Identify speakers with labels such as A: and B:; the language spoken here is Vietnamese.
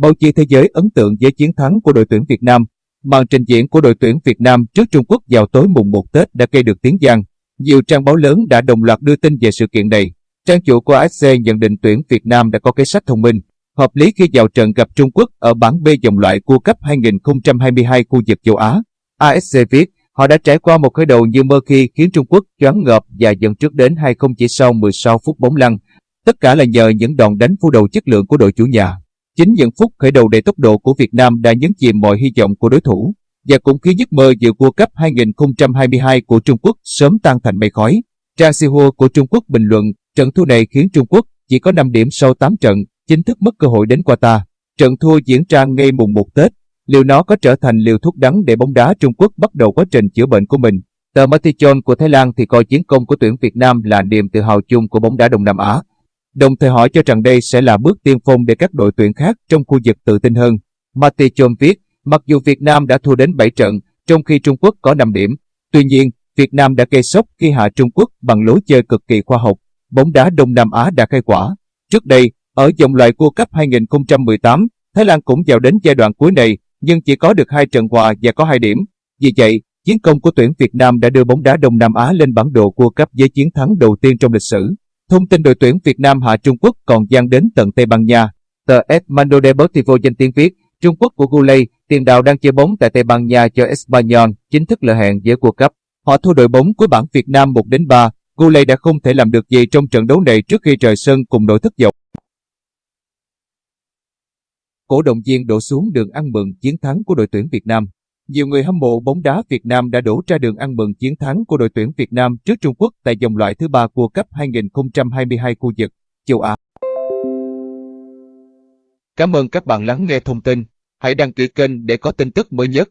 A: Báo chí thế giới ấn tượng với chiến thắng của đội tuyển Việt Nam. Màn trình diễn của đội tuyển Việt Nam trước Trung Quốc vào tối mùng 1 Tết đã gây được tiếng vang. Nhiều trang báo lớn đã đồng loạt đưa tin về sự kiện này. Trang chủ của AFC nhận định tuyển Việt Nam đã có kế sách thông minh, hợp lý khi vào trận gặp Trung Quốc ở bảng B vòng loại World Cup 2022 khu vực châu Á. AFC viết, họ đã trải qua một khởi đầu như mơ khi khiến Trung Quốc choáng ngợp và dẫn trước đến 2-0 chỉ sau 16 phút bóng lăn. Tất cả là nhờ những đòn đánh phủ đầu chất lượng của đội chủ nhà. Chính những phút khởi đầu đầy tốc độ của Việt Nam đã nhấn chìm mọi hy vọng của đối thủ và cũng khiến giấc mơ dự World Cup 2022 của Trung Quốc sớm tan thành mây khói. Trang Sihua của Trung Quốc bình luận, trận thua này khiến Trung Quốc chỉ có 5 điểm sau 8 trận, chính thức mất cơ hội đến Qatar. Trận thua diễn ra ngay mùng 1 Tết, liệu nó có trở thành liều thuốc đắng để bóng đá Trung Quốc bắt đầu quá trình chữa bệnh của mình? Tờ Matichon của Thái Lan thì coi chiến công của tuyển Việt Nam là niềm tự hào chung của bóng đá Đông Nam Á. Đồng thời hỏi cho rằng đây sẽ là bước tiên phong để các đội tuyển khác trong khu vực tự tin hơn. Matichon viết, mặc dù Việt Nam đã thua đến 7 trận, trong khi Trung Quốc có 5 điểm, tuy nhiên, Việt Nam đã gây sốc khi hạ Trung Quốc bằng lối chơi cực kỳ khoa học. Bóng đá Đông Nam Á đã khai quả. Trước đây, ở vòng loại World Cup 2018, Thái Lan cũng vào đến giai đoạn cuối này, nhưng chỉ có được hai trận hòa và có hai điểm. Vì vậy, chiến công của tuyển Việt Nam đã đưa bóng đá Đông Nam Á lên bản đồ World Cup với chiến thắng đầu tiên trong lịch sử. Thông tin đội tuyển Việt Nam hạ Trung Quốc còn gian đến tận Tây Ban Nha. Tờ Esmando Deportivo danh tiếng viết, Trung Quốc của Gulay, tiền đạo đang chơi bóng tại Tây Ban Nha cho Espanyol, chính thức lỡ hẹn với World Cup. Họ thua đội bóng của bảng Việt Nam 1 đến 3. Gulay đã không thể làm được gì trong trận đấu này trước khi rời sân cùng đội thất vọng. Cổ động viên đổ xuống đường ăn mừng chiến thắng của đội tuyển Việt Nam. Nhiều người hâm mộ bóng đá Việt Nam đã đổ ra đường ăn mừng chiến thắng của đội tuyển Việt Nam trước Trung Quốc tại vòng loại thứ ba World Cup 2022 khu vực châu Á. Cảm ơn các bạn lắng nghe thông tin. Hãy đăng ký kênh để có tin tức mới nhất.